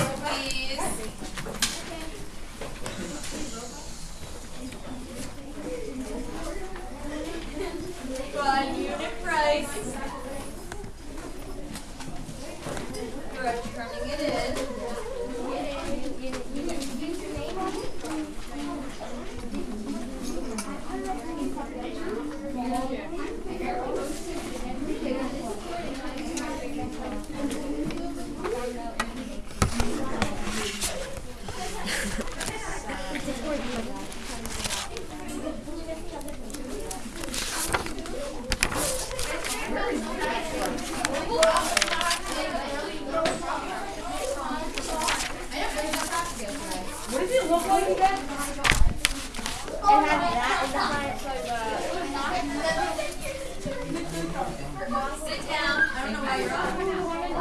Thank you. Sit down. I don't know why you're up.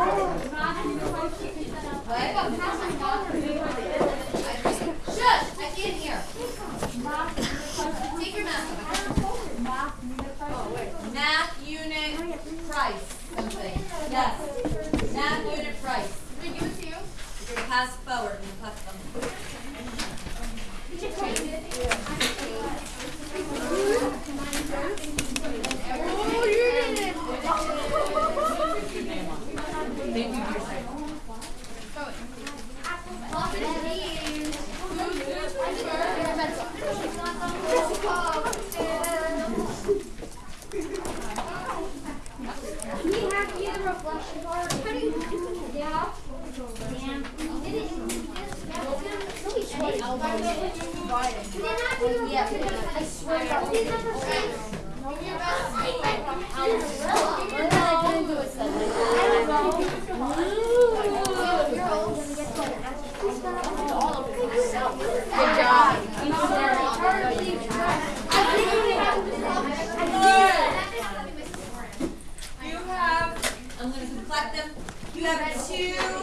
Oh. What? elbows riding. Yeah, I swear that was Good job. You have, I'm going to collect them. You have two.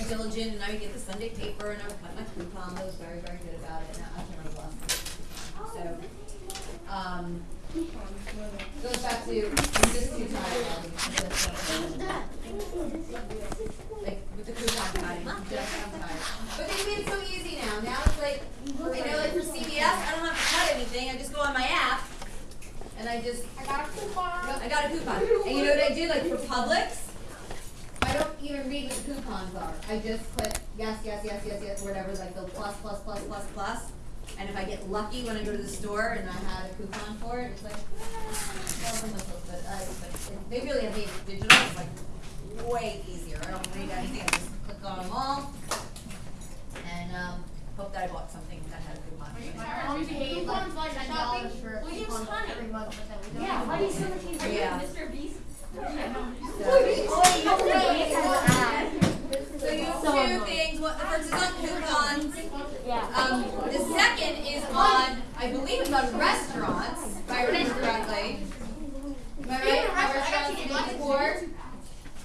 Very and diligent, and I would get the Sunday paper, and I would cut my coupon. I was very, very good about it. Now I can't remember the last. So, um, goes back to just too tired. Like with the coupon cutting, just I'm tired. But they made it so easy now. Now it's like, you know, like for CVS, I don't have to cut anything. I just go on my app, and I just I got a coupon. I got a coupon. And you know what I do? Like for Publix, I don't even read what the coupons are. I just click yes, yes, yes, yes, yes, whatever, like the plus, plus, plus, plus, plus. And if I get lucky when I go to the store and I had a coupon for it, it's like, ah, well, I'm not supposed to- I- but they really have made it digital. It's like way easier. I don't read anything. I just click on them all. And um, hope that I bought something that had a coupon. Our mom paid like Coupons like ten shopping? dollars for We use coupons every month, but then we don't. Yeah, why do you so much easier? Yeah. Mr. Beast. So two things. What the first is on coupons. Yeah. Um, the second is on, I believe it's on restaurants, if I remember correctly. Am I right? Restaurants?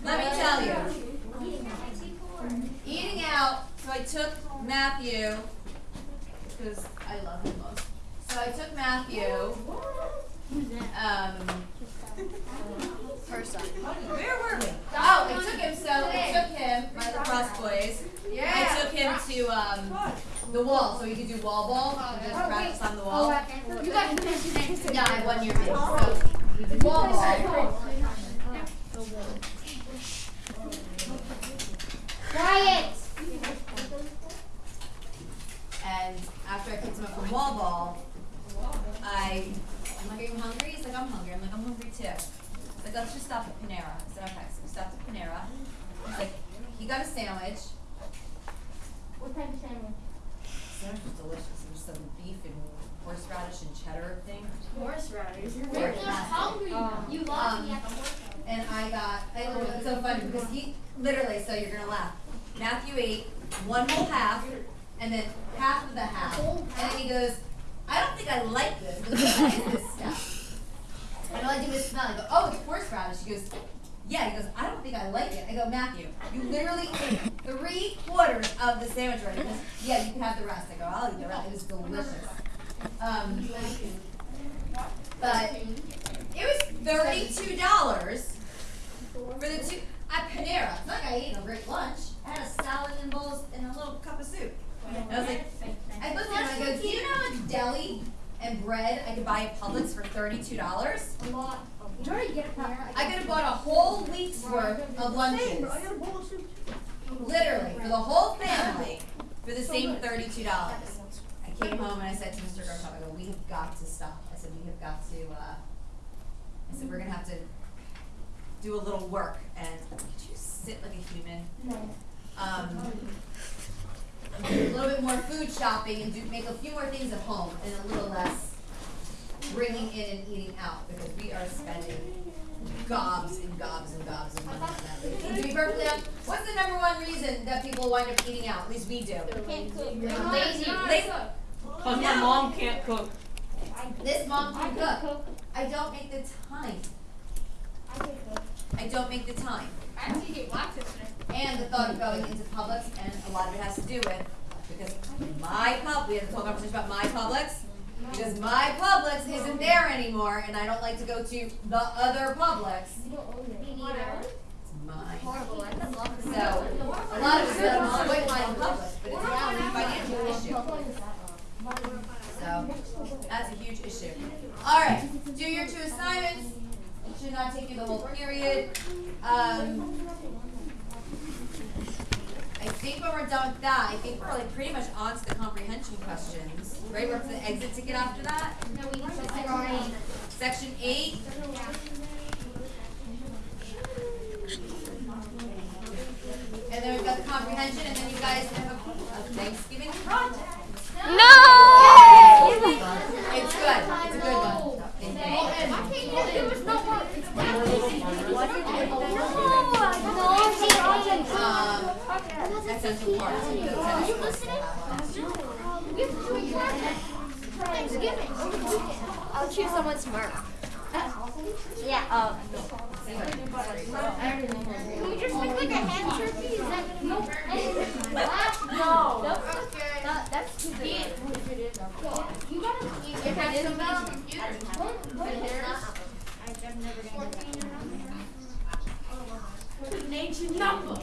Let me tell you. Eating out, so I took Matthew, because I love him most. So I took Matthew, um, Up. where were we? Oh, I took him, so I took him, my lacrosse boys. I took him to, um, the wall, so he could do wall ball, and just practice on the wall. You can today. Yeah, I one year in, so wall ball. Quiet. And after I picked him up from wall ball, I, I'm like, are you hungry? He's like, I'm hungry. I'm like, I'm hungry too. He's like, let's just stop at Panera. I said, okay. So we stopped at Panera. He's like, he got a sandwich. What type of sandwich? Sandwich was delicious. It was some beef and horseradish and cheddar thing. Horseradish. You're just hungry. You love Um, me at the. And I got, I literally, it's so funny because he, literally, so you're gonna laugh. Matthew ate one whole half, and then half of the half. And then he goes, I don't think I like this. What is this stuff? I do is smell. I go, oh, it's horseradish. He goes, yeah. He goes, I don't think I like it. I go, Matthew, you literally ate three quarters of the sandwich already. Goes, yeah, you can have the rest. I go, I'll eat the rest. It was delicious. Um, but it was thirty-two dollars for the two at Panera. It's not like I ate a great lunch. I had a salad and bowls and a little cup of soup. And I was like, I looked at him and I go, Do you know much deli and bread I could buy at Publix for thirty-two dollars? Lot. You already get it there. I could have bought a whole week's worth of lunches, got a bowl of soup. literally for the whole family, for the same thirty-two dollars. I came home and I said to Mr. Garkov, I go, we have got to stop. I said, we have got to, uh, I said, we're gonna have to do a little work and could you sit like a human? No. Um, a little bit more food shopping and do, make a few more things at home and a little less bringing in and eating out because we are spending gobs and gobs and gobs of money on that. And to be perfectly honest, what's the number one reason that people wind up eating out? At least we do. Can't cook. Lazy. Lazy. Cause my mom can't cook. This mom I can can cook. cook. I don't make the time. I can cook. I don't make the time. I actually get wax yesterday. And the thought of going into Publix, and a lot of it has to do with, because my pub, we had a whole conversation about my Publix, because my Publix isn't there anymore, and I don't like to go to the other Publix. You don't own it. Me neither. It's mine. Horrible. I love it. So, a lot of it is on white line Publix, but it's now a financial issue. So, that's a huge issue. Alright, do your two assignments. It should not take you the whole period. Um, I think when we're done with that, I think we're like pretty much on to the comprehension questions. Right, we're up to the exit ticket after that. No, we need to sit on Section eight, and then we've got the comprehension, and then you guys have a a Thanksgiving project. No! It's good, it's good one. Thank you. Why can't you give us no more Um, essential parts. Are you listening? We have to do for Thanksgiving. I'll choose someone smart. Yeah. Um. Can we just make like a ham turkey? Is that no? No. Okay. That, that's too big. You gotta. You have some on computer. I'm never gonna do that. Nature number.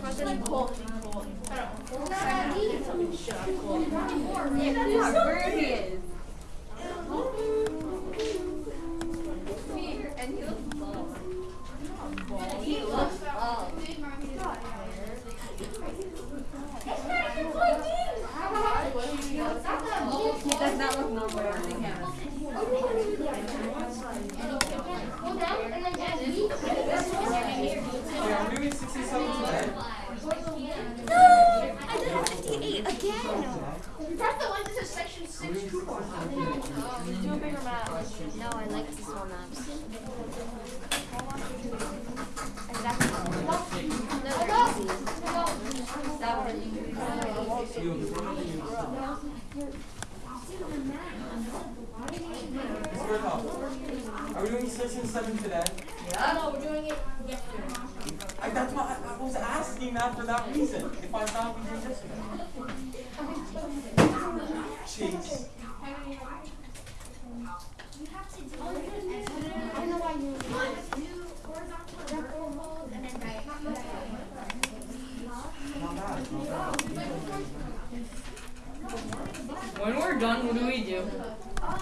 President Cole. He does not look normal. I think he has- Yeah, I'm doing sixty-seven today. No! I did a 58 again! Press the one that says section six coupon. Do a bigger map. No, I like the small maps. Exactly. No, they're easy. That would increase. You, the one thing you- Spread out. Are we doing six and seven today? Yeah. No, we're doing it yesterday. I, that's why I, I was asking that for that reason. If I thought we did yesterday. Jeez. I know why you. Not bad, not bad. When we're done, what do we do?